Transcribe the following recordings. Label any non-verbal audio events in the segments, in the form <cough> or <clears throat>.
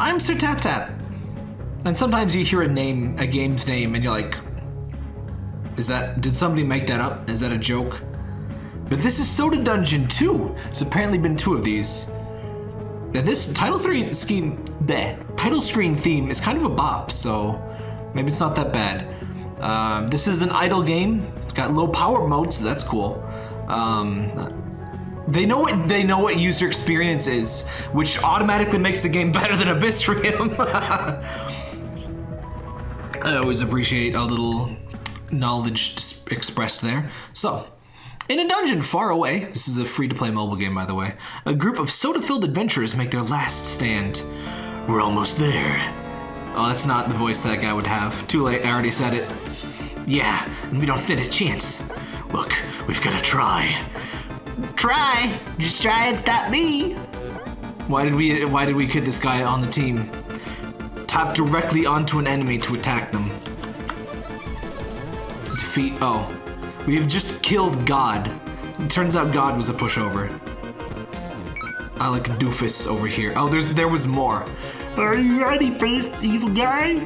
I'm Sir Tap Tap. And sometimes you hear a name, a game's name, and you're like, is that, did somebody make that up? Is that a joke? But this is Soda Dungeon 2. There's apparently been two of these. Now this title screen scheme, the title screen theme is kind of a bop, so maybe it's not that bad. Um, this is an idle game. It's got low power mode, so that's cool. Um, they know what they know what user experience is, which automatically makes the game <laughs> better than Abyssrium. <laughs> I always appreciate a little knowledge expressed there. So, in a dungeon far away, this is a free-to-play mobile game by the way, a group of soda-filled adventurers make their last stand. We're almost there. Oh, that's not the voice that guy would have. Too late, I already said it. Yeah, and we don't stand a chance. Look, we've got to try. Try. Just try and stop me. Why did we why did we kid this guy on the team? Tap directly onto an enemy to attack them. Defeat oh. We have just killed God. It turns out God was a pushover. I like doofus over here. Oh, there's there was more. Are you ready for this evil guy?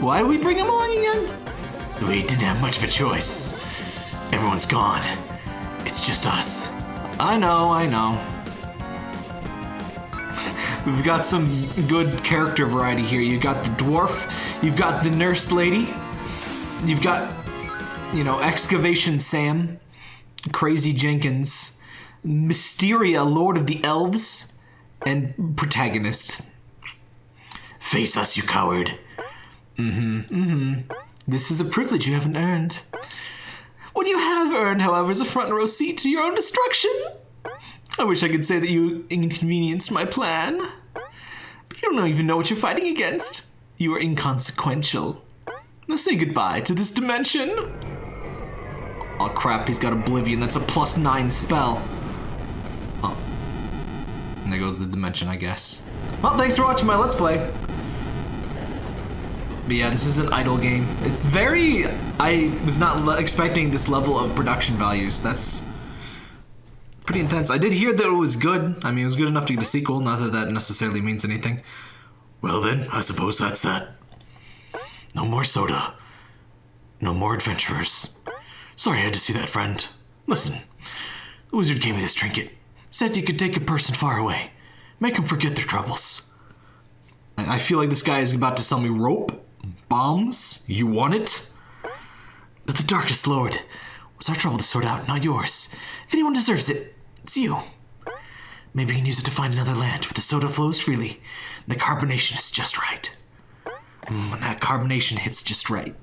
Why did we bring him along again? We didn't have much of a choice. Everyone's gone. Just us. I know, I know. We've got some good character variety here. You've got the dwarf, you've got the nurse lady, you've got, you know, Excavation Sam, Crazy Jenkins, Mysteria, Lord of the Elves, and protagonist. Face us, you coward. Mm-hmm, mm-hmm. This is a privilege you haven't earned. What you have earned, however, is a front row seat to your own destruction. I wish I could say that you inconvenienced my plan. But you don't even know what you're fighting against. You are inconsequential. Now say goodbye to this dimension. Oh crap, he's got Oblivion. That's a plus nine spell. Oh. And there goes the dimension, I guess. Well, thanks for watching my Let's Play. But yeah, this is an idle game. It's very... I was not expecting this level of production values. That's pretty intense. I did hear that it was good. I mean, it was good enough to get a sequel. Not that that necessarily means anything. Well then, I suppose that's that. No more soda. No more adventurers. Sorry I had to see that, friend. Listen, the wizard gave me this trinket. Said you could take a person far away. Make them forget their troubles. I feel like this guy is about to sell me rope. Bombs? You want it? But the Darkest Lord was our trouble to sort out, not yours. If anyone deserves it, it's you. Maybe we can use it to find another land where the soda flows freely and the carbonation is just right. Mm, when that carbonation hits just right.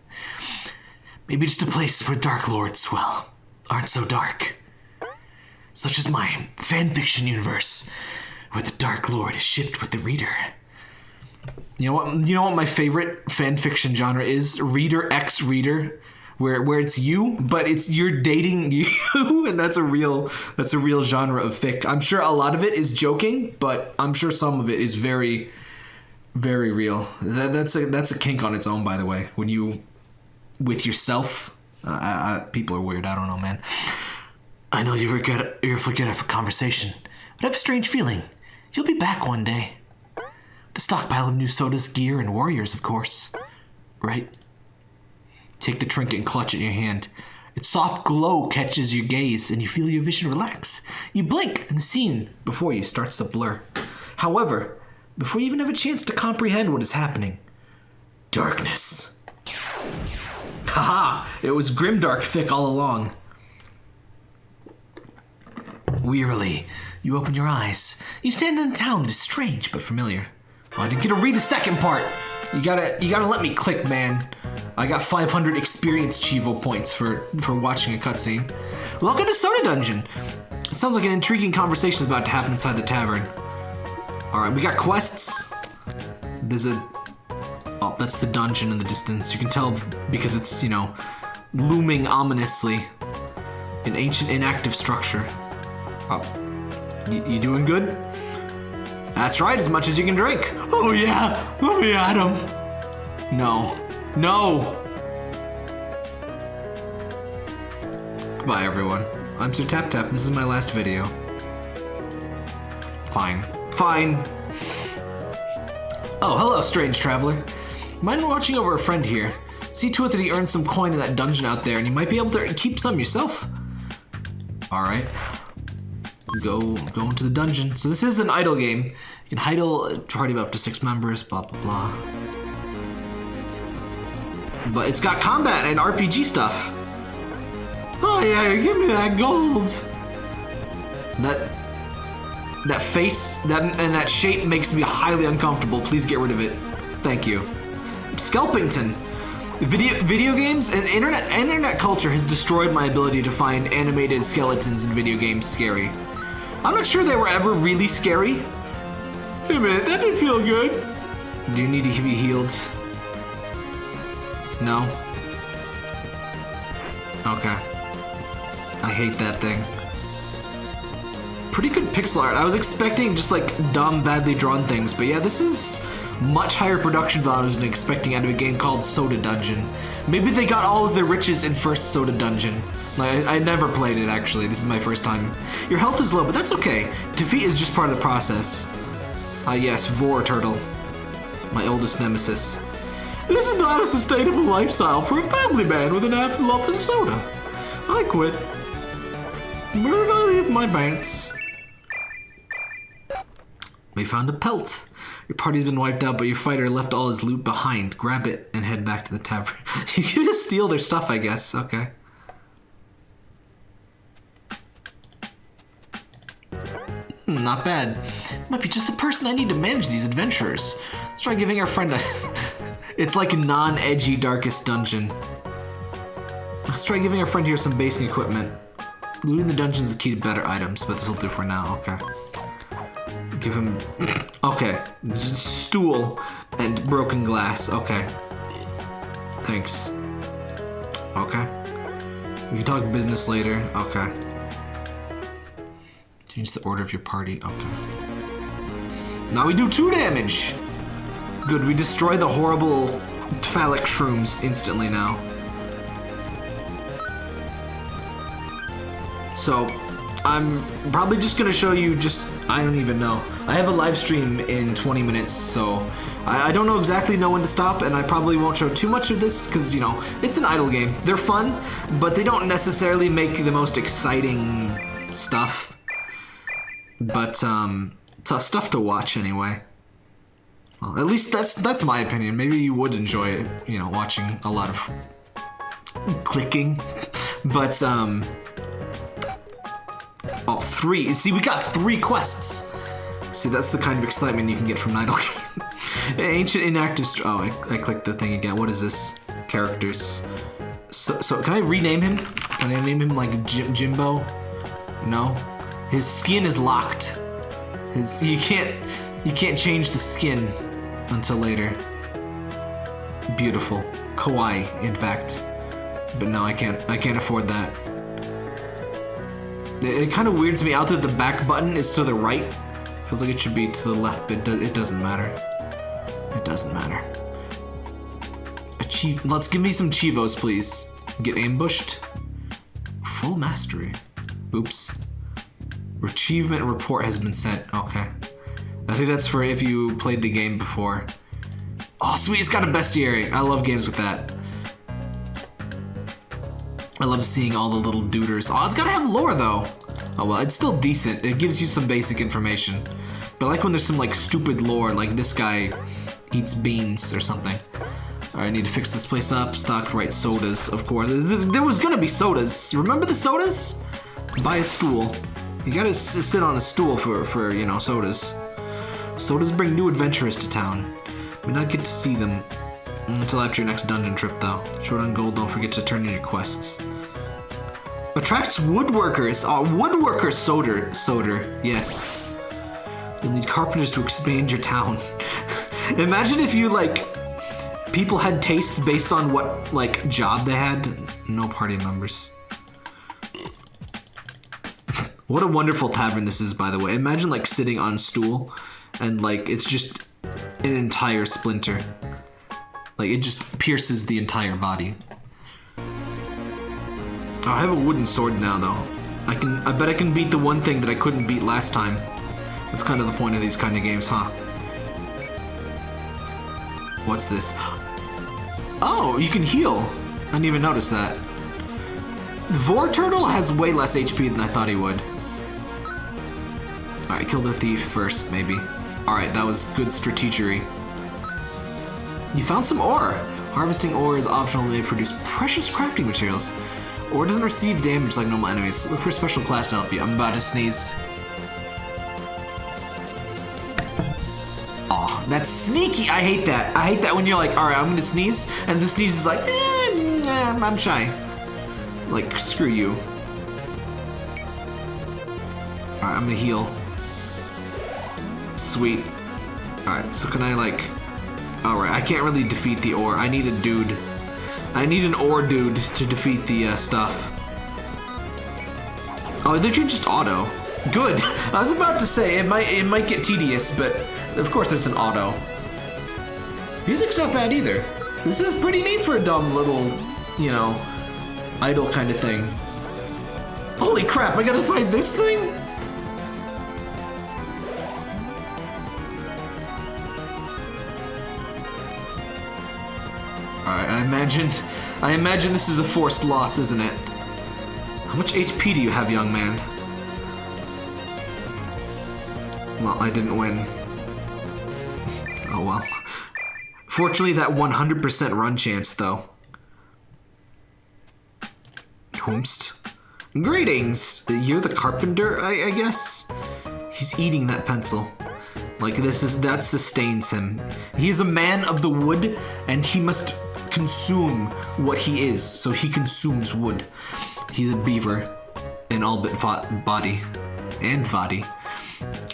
Maybe just a place where Dark Lords, well, aren't so dark. Such as my fanfiction universe, where the Dark Lord is shipped with the reader. You know what? You know what my favorite fan fiction genre is? Reader X Reader, where where it's you, but it's you're dating <laughs> you, and that's a real that's a real genre of fic. I'm sure a lot of it is joking, but I'm sure some of it is very, very real. That, that's a that's a kink on its own, by the way. When you with yourself, uh, I, I, people are weird. I don't know, man. I know you forget you forget a conversation, but I have a strange feeling. You'll be back one day. The stockpile of new sodas, gear, and warriors, of course. Right? Take the trinket and clutch it in your hand. Its soft glow catches your gaze, and you feel your vision relax. You blink, and the scene before you starts to blur. However, before you even have a chance to comprehend what is happening, darkness. Haha! It was grimdark fic all along. Wearily, you open your eyes. You stand in a town that is strange but familiar. I didn't get to read the second part. You gotta, you gotta let me click, man. I got 500 experience Chivo points for for watching a cutscene. Welcome to Soda Dungeon. It sounds like an intriguing conversation is about to happen inside the tavern. All right, we got quests. There's a, oh, that's the dungeon in the distance. You can tell because it's you know looming ominously. An ancient inactive structure. Oh, you doing good? That's right, as much as you can drink. Oh yeah, let me at him. No. No! Goodbye, everyone. I'm Sir Tap Tap, this is my last video. Fine. Fine. Oh, hello, strange traveler. Mind watching over a friend here? See to it that he earns some coin in that dungeon out there, and you might be able to keep some yourself. All right. Go, go into the dungeon. So this is an idle game. You can idle party of up to six members. Blah blah blah. But it's got combat and RPG stuff. Oh yeah, give me that gold. That that face that and that shape makes me highly uncomfortable. Please get rid of it. Thank you. Skelpington. Video video games and internet internet culture has destroyed my ability to find animated skeletons in video games scary. I'm not sure they were ever really scary. Wait a minute, that didn't feel good. Do you need to be healed? No. Okay. I hate that thing. Pretty good pixel art. I was expecting just like dumb, badly drawn things, but yeah, this is much higher production values than expecting out of a game called Soda Dungeon. Maybe they got all of their riches in first Soda Dungeon. Like, I, I never played it actually. This is my first time. Your health is low, but that's okay. Defeat is just part of the process. Ah yes, Vor Turtle. My oldest nemesis. This is not a sustainable lifestyle for a family man with an avid love for soda. I quit. Where did I leave my pants? We found a pelt. Your party's been wiped out, but your fighter left all his loot behind. Grab it and head back to the tavern. <laughs> you can just steal their stuff, I guess. Okay. Hmm, not bad. Might be just the person I need to manage these adventures. Let's try giving our friend a... <laughs> it's like a non-edgy Darkest Dungeon. Let's try giving our friend here some basic equipment. Looting the dungeon is the key to better items, but this will do for now. Okay. Give him... <laughs> okay. Stool and broken glass. Okay. Thanks. Okay. We can talk business later. Okay. Change the order of your party. Okay. Now we do two damage! Good, we destroy the horrible phallic shrooms instantly now. So, I'm probably just gonna show you just, I don't even know. I have a live stream in 20 minutes, so I, I don't know exactly know when to stop, and I probably won't show too much of this, because, you know, it's an idle game. They're fun, but they don't necessarily make the most exciting stuff. But, um, stuff to watch anyway. Well, at least that's that's my opinion. Maybe you would enjoy it, you know, watching a lot of clicking. <laughs> But, um, Oh, three. See, we got three quests. See, that's the kind of excitement you can get from Game. <laughs> Ancient inactive. oh, I, I clicked the thing again. What is this? Characters. So, so can I rename him? Can I name him like Jim, Jimbo? No. His skin is locked. His you can't you can't change the skin until later. Beautiful, kawaii, in fact. But no, I can't. I can't afford that. It, kind of weirds me out that the back button is to the right. Feels like it should be to the left, but it doesn't matter. It doesn't matter. Achieve. Let's give me some chivos, please. Get ambushed. Full mastery. Oops. Achievement report has been sent. Okay. I think that's for if you played the game before. Oh, sweet. It's got a bestiary. I love games with that. I love seeing all the little duders. Oh, it's gotta have lore though. Oh well, it's still decent. It gives you some basic information. But I like when there's some like stupid lore, like this guy eats beans or something. Alright, I need to fix this place up. Stock right sodas, of course. There was gonna be sodas. Remember the sodas? Buy a stool. You gotta sit on a stool for, for you know, sodas. Sodas bring new adventurers to town. We not get to see them Mm, until after your next dungeon trip, though. Short on gold, don't forget to turn in your quests. Attracts woodworkers. Oh, woodworker soda. Soda. Yes. You'll need carpenters to expand your town. <laughs> Imagine if you, like, people had tastes based on what, like, job they had. No party members. <laughs> what a wonderful tavern this is, by the way. Imagine, like, sitting on stool and, like, it's just an entire splinter. Like, it just pierces the entire body. Oh, I have a wooden sword now, though. I can. I bet I can beat the one thing that I couldn't beat last time. That's kind of the point of these kind of games, huh? What's this? Oh, you can heal. I didn't even notice that. Vor Turtle has way less HP than I thought he would. Alright, kill the thief first, maybe. Alright, that was good strategery. You found some ore. Harvesting ore is optional may produce precious crafting materials. Ore doesn't receive damage like normal enemies. Look for a special class to help you. I'm about to sneeze. Aw, that's sneaky. I hate that. I hate that when you're like, alright, I'm gonna sneeze, and the sneeze is like, eh, nah, I'm shy. Like, screw you. Alright, I'm gonna heal. Sweet. Alright, so can I like... Alright, I can't really defeat the ore. I need a dude. I need an ore dude to defeat the uh, stuff. Oh, they can just auto. Good. <laughs> I was about to say it might it might get tedious, but of course there's an auto. Music's not bad either. This is pretty neat for a dumb little, you know, idle kind of thing. Holy crap! I gotta find this thing. I imagine I imagine this is a forced loss, isn't it? How much HP do you have, young man? Well, I didn't win. Oh well. Fortunately, that 100% run chance, though. Whomst. Greetings! You're the carpenter, I, I guess? He's eating that pencil. Like this is that sustains him. He is a man of the wood, and he must consume what he is. So he consumes wood. He's a beaver in all but body and body.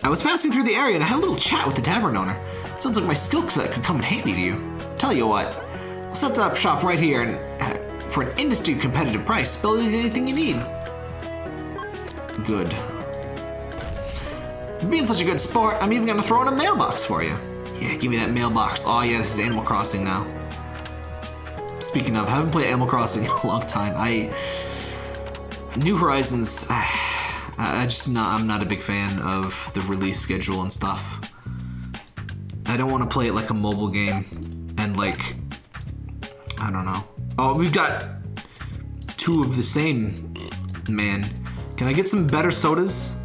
I was passing through the area and I had a little chat with the tavern owner. Sounds like my skill set could come in handy to you. Tell you what, I'll set up shop right here and uh, for an industry competitive price, build anything you need. Good. Being such a good sport, I'm even gonna throw in a mailbox for you. Yeah, give me that mailbox. Oh yeah, this is Animal Crossing now. Speaking of, I haven't played Animal Crossing <laughs> in a long time. I New Horizons. <sighs> I just not. I'm not a big fan of the release schedule and stuff. I don't want to play it like a mobile game, and like I don't know. Oh, we've got two of the same man. Can I get some better sodas?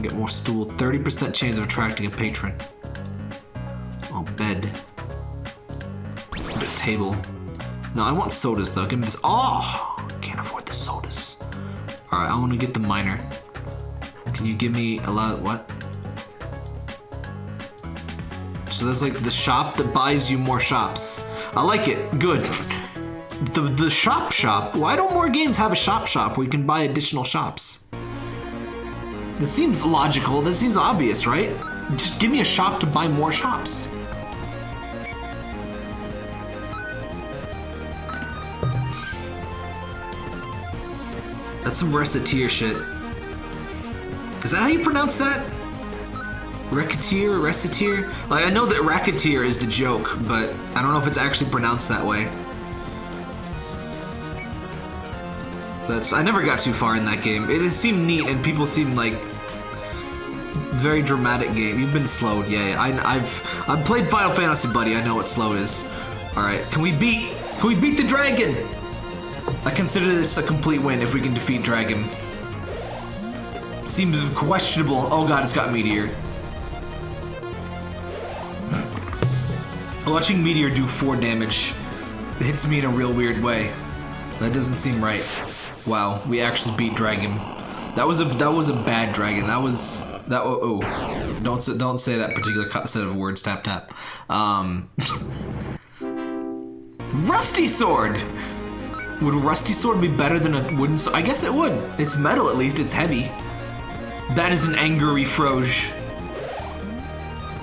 Get more stool. 30% chance of attracting a patron. Oh, bed. Table. No, I want sodas though. Give me this. Oh, can't afford the sodas. All right, I want to get the miner. Can you give me a lot? What? So that's like the shop that buys you more shops. I like it. Good. The the shop shop. Why don't more games have a shop shop where you can buy additional shops? This seems logical. This seems obvious, right? Just give me a shop to buy more shops. That's some reciteer shit. Is that how you pronounce that? Racketeer, reciteer? Like, I know that racketeer is the joke, but I don't know if it's actually pronounced that way. That's I never got too far in that game. It, it seemed neat, and people seemed like very dramatic game. You've been slowed, yeah. I, I've I've played Final Fantasy, buddy. I know what slow is. All right, can we beat can we beat the dragon? I consider this a complete win if we can defeat dragon. Seems questionable. Oh god, it's got meteor. <clears throat> Watching meteor do four damage it hits me in a real weird way. That doesn't seem right. Wow, we actually beat dragon. That was a that was a bad dragon. That was that. Oh, oh. don't don't say that particular set of words. Tap tap. Um, <laughs> rusty sword. Would rusty sword be better than a wooden sword? I guess it would. It's metal at least. It's heavy. That is an angry froge.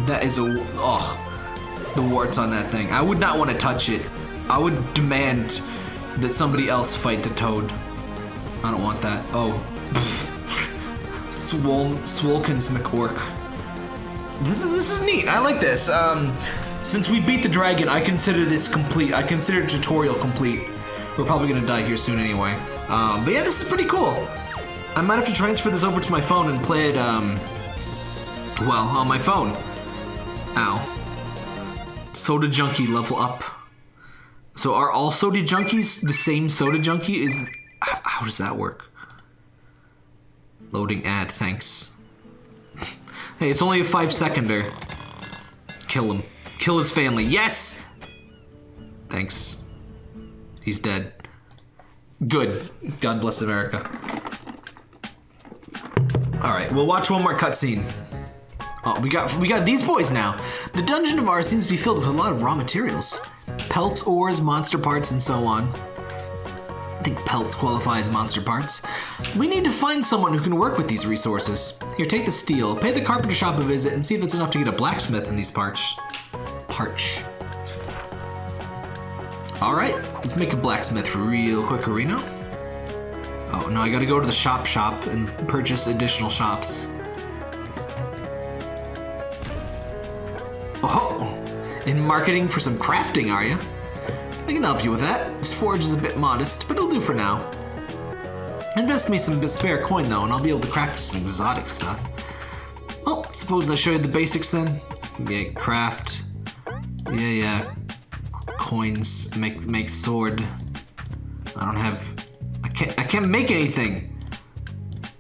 That is a oh, the warts on that thing. I would not want to touch it. I would demand that somebody else fight the toad. I don't want that. Oh. <laughs> Swol Swolkins McWork. This is this is neat. I like this. Um, since we beat the dragon, I consider this complete. I consider tutorial complete. We're probably gonna die here soon anyway. Um, but yeah, this is pretty cool. I might have to transfer this over to my phone and play it. Um, well, on my phone. Ow. Soda Junkie level up. So are all Soda Junkies the same Soda Junkie? Is how does that work? Loading ad, thanks. <laughs> hey, it's only a five seconder. Kill him. Kill his family. Yes! Thanks. He's dead. Good. God bless America. Alright, we'll watch one more cutscene. Oh, we got we got these boys now. The dungeon of ours seems to be filled with a lot of raw materials. Pelts, ores, monster parts, and so on. I think pelts qualify as monster parts. We need to find someone who can work with these resources. Here, take the steel, pay the carpenter shop a visit, and see if it's enough to get a blacksmith in these parts. Parch. Alright, let's make a blacksmith real quick, Reno. Oh, no, I gotta go to the shop shop and purchase additional shops. Oh, ho! in marketing for some crafting, are you? I can help you with that. This forge is a bit modest, but it'll do for now. Invest me some spare coin though, and I'll be able to craft some exotic stuff. Well, suppose I show you the basics then. Yeah, craft. Yeah, yeah. Coins make make sword. I don't have. I can't. I can't make anything.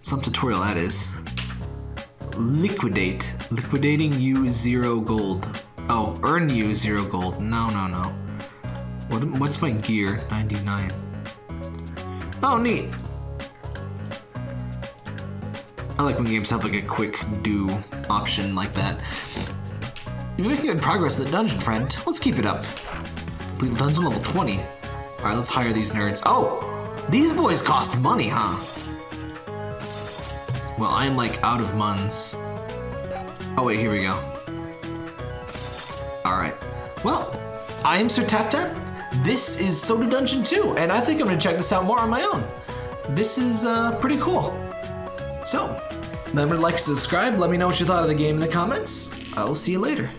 Some tutorial that is. Liquidate. Liquidating you zero gold. Oh, earn you zero gold. No, no, no. What, what's my gear? 99. Oh, neat. I like when games have like a quick do option like that. You're making good progress in the dungeon, friend. Let's keep it up. Dungeon level 20. Alright, let's hire these nerds. Oh! These boys cost money, huh? Well, I'm like out of muns. Oh wait, here we go. Alright. Well, I am Sir Tap Tap. This is Soda Dungeon 2, and I think I'm gonna check this out more on my own. This is uh, pretty cool. So, remember to like, subscribe, let me know what you thought of the game in the comments. I will see you later.